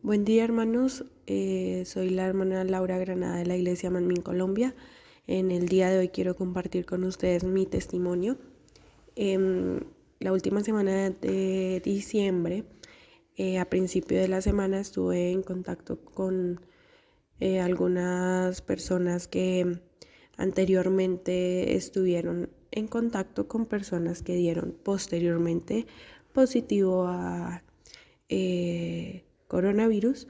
Buen día hermanos, eh, soy la hermana Laura Granada de la Iglesia Manmin Colombia. En el día de hoy quiero compartir con ustedes mi testimonio. Em, la última semana de diciembre, eh, a principio de la semana, estuve en contacto con eh, algunas personas que anteriormente estuvieron en contacto con personas que dieron posteriormente positivo a coronavirus.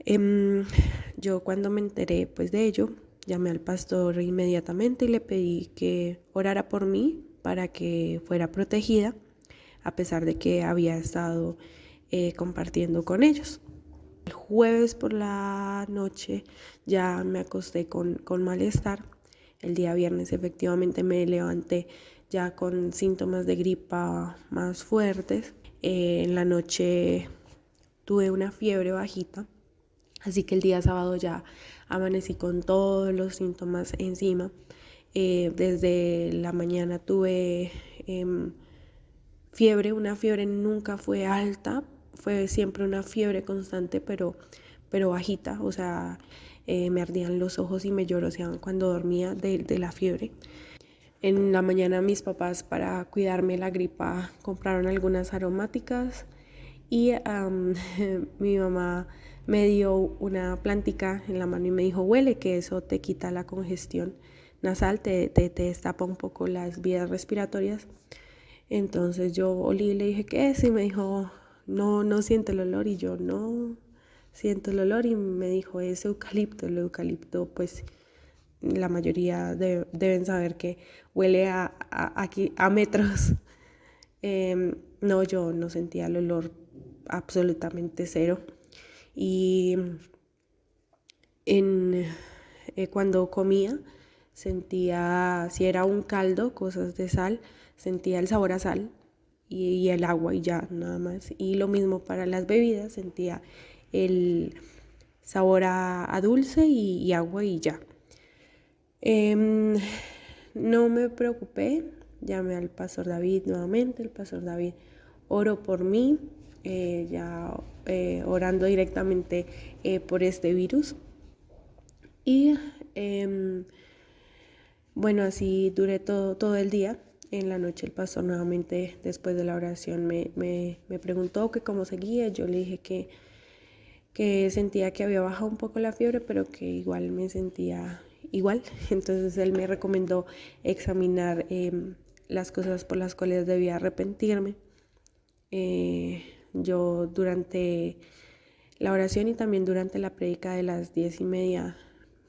Em, yo cuando me enteré pues de ello, llamé al pastor inmediatamente y le pedí que orara por mí para que fuera protegida, a pesar de que había estado eh, compartiendo con ellos. El jueves por la noche ya me acosté con, con malestar. El día viernes efectivamente me levanté ya con síntomas de gripa más fuertes. Eh, en la noche tuve una fiebre bajita, así que el día sábado ya amanecí con todos los síntomas encima. Eh, desde la mañana tuve em, fiebre, una fiebre nunca fue alta, fue siempre una fiebre constante, pero, pero bajita, o sea, eh, me ardían los ojos y me lloroseaban cuando dormía de, de la fiebre. En la mañana mis papás para cuidarme la gripa compraron algunas aromáticas y mi mamá me dio una plántica en la mano y me dijo, huele, que eso te quita la congestión nasal, te, te, te destapa un poco las vías respiratorias. Entonces yo olí y le dije, ¿qué es? Y me dijo, no, no siento el olor. Y yo, no siento el olor. Y me dijo, es eucalipto. El eucalipto, pues la mayoría deben saber que huele a, aquí, a metros. Em, no, yo no sentía el olor absolutamente cero. Y en, eh, cuando comía sentía, si era un caldo, cosas de sal, sentía el sabor a sal y, el agua y ya, nada más. Y lo mismo para las bebidas, sentía el sabor a, dulce y, agua y ya. Em, no me preocupé, llamé al pastor David nuevamente, el pastor David oro por mí, eh, ya eh, orando directamente eh, por este virus. Y em, bueno, así duré todo, todo el día. En la noche el pastor nuevamente, después de la oración, me, me, me preguntó que cómo seguía. Yo le dije que, que sentía que había bajado un poco la fiebre, pero que igual me sentía igual. Entonces él me recomendó examinar em, las cosas por las cuales debía arrepentirme. Yo durante la oración y también durante la prédica de las diez y media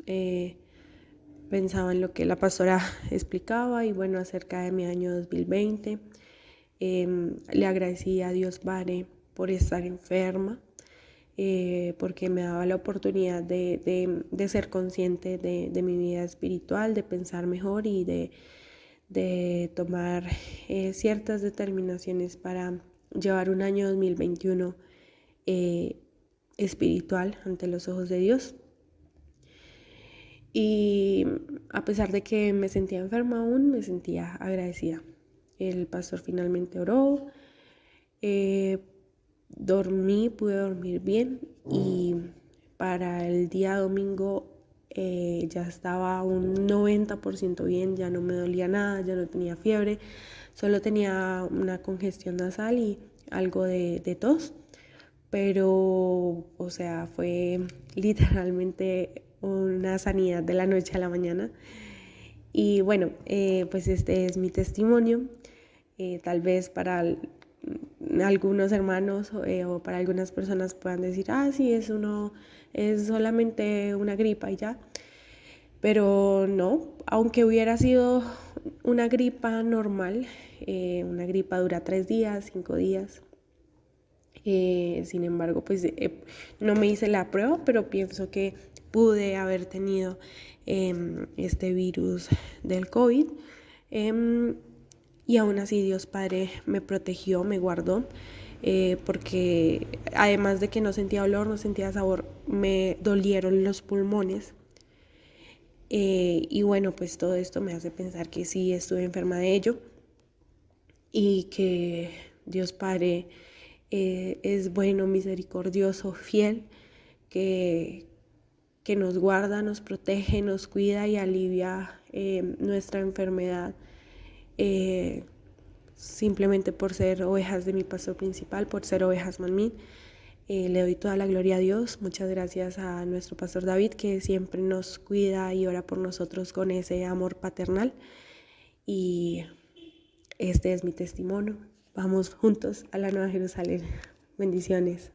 eh, pensaba en lo que la pastora explicaba y bueno, acerca de mi año 2020. Em, le agradecí a Dios Padre por estar enferma, eh, porque me daba la oportunidad de, ser consciente de, mi vida espiritual, de pensar mejor y de, tomar eh, ciertas determinaciones para llevar un año 2021 eh, espiritual ante los ojos de Dios. Y a pesar de que me sentía enferma aún, me sentía agradecida. El pastor finalmente oró, eh, dormí, pude dormir bien y para el día domingo eh, ya estaba un 90% bien, ya no me dolía nada, ya no tenía fiebre, Solo tenía una congestión nasal y algo de, tos, pero, o sea, fue literalmente una sanidad de la noche a la mañana. Y bueno, eh, pues este es mi testimonio. Eh, tal vez para algunos hermanos eh, o para algunas personas puedan decir, ah, sí, es, uno, es solamente una gripa y ya. Pero no, aunque hubiera sido una gripa normal, eh, una gripa dura tres días, cinco días. Eh, sin embargo, pues eh, no me hice la prueba, pero pienso que pude haber tenido em, este virus del COVID. Em, y aún así Dios Padre me protegió, me guardó, porque además de que no sentía olor, no sentía sabor, me dolieron los pulmones. Y bueno, pues todo esto me hace pensar que sí estuve enferma de ello y que Dios Padre eh, es bueno, misericordioso, fiel, que, que nos guarda, nos protege, nos cuida y alivia eh, nuestra enfermedad eh, simplemente por ser ovejas de mi pastor principal, por ser ovejas manmín. Eh, le doy toda la gloria a Dios. Muchas gracias a nuestro pastor David que siempre nos cuida y ora por nosotros con ese amor paternal. Y este es mi testimonio. Vamos juntos a la Nueva Jerusalén. Bendiciones.